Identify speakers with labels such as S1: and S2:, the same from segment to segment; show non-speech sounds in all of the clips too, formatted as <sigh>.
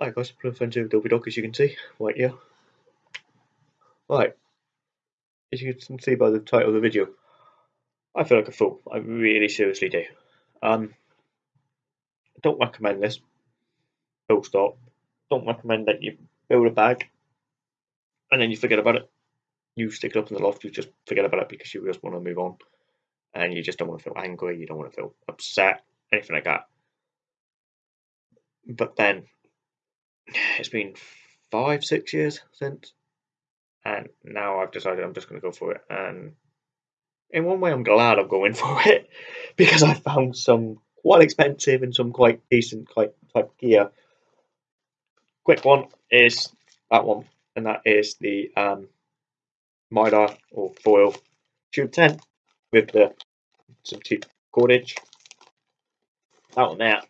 S1: Hi guys, here with Dobby Dog as you can see, right here. Right, as you can see by the title of the video, I feel like a fool, I really seriously do. Um, don't recommend this, full stop. Don't recommend that you build a bag and then you forget about it. You stick it up in the loft, you just forget about it because you just want to move on. And you just don't want to feel angry, you don't want to feel upset, anything like that. But then it's been five, six years since, and now I've decided I'm just going to go for it. And in one way, I'm glad I'm going <laughs> for it because I found some quite expensive and some quite decent quite type gear. Quick one is that one, and that is the um, Mylar or foil tube tent with the some cheap cordage. That one there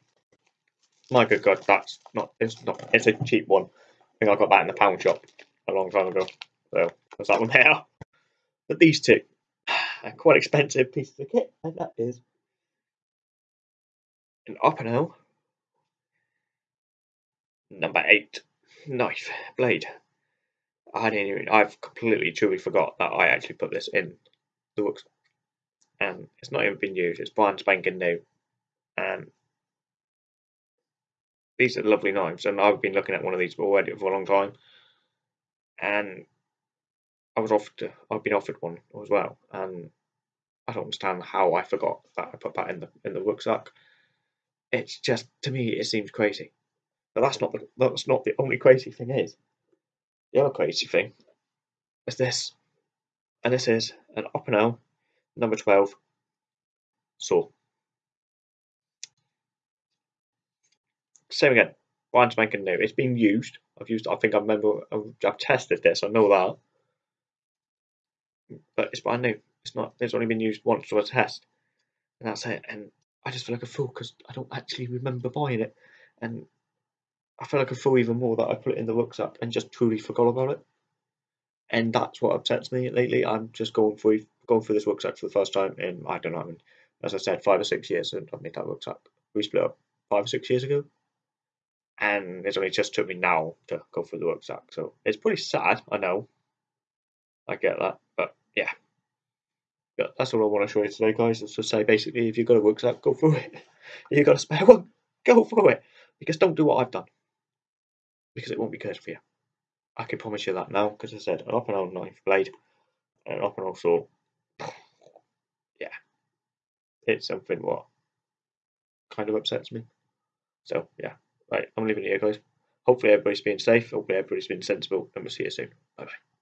S1: my good God, that's not it's not it's a cheap one. I think I got that in the pound shop a long time ago. So there's that one there. <laughs> But these two <sighs> are quite expensive pieces of kit, and that is an Opinel number eight knife blade. I didn't even I've completely truly forgot that I actually put this in the works. And it's not even been used, it's brand spanking new. And these are lovely knives, and I've been looking at one of these already for a long time. And I was offered, to, I've been offered one as well, and I don't understand how I forgot that I put that in the in the rucksack. It's just to me, it seems crazy. But that's not the that's not the only crazy thing. Is the other crazy thing is this, and this is an Opinel number twelve saw. Same again. Brand spanking new. It's been used. I've used. I think I remember. I've tested this. I know that, but it's brand new. It's not. It's only been used once for a test, and that's it. And I just feel like a fool because I don't actually remember buying it, and I feel like a fool even more that I put it in the rucksack and just truly forgot about it. And that's what upsets me lately. I'm just going through going through this rucksack for the first time in I don't know. I mean, as I said, five or six years since I made that rucksack. We split up five or six years ago and it's only just took me now to go through the rucksack. So it's pretty sad, I know. I get that, but yeah. But that's all I want to show you today, guys. Is to say basically, if you've got a rucksack, go through it. If you've got a spare one, go through it. Because don't do what I've done. Because it won't be good for you. I can promise you that now, because I said an Opinel knife blade, and an Opinel saw. Yeah. It's something what kind of upsets me. So yeah. Right, I'm leaving it here, guys. Hopefully, everybody's been safe. Hopefully, everybody's been sensible, and we'll see you soon. Bye bye.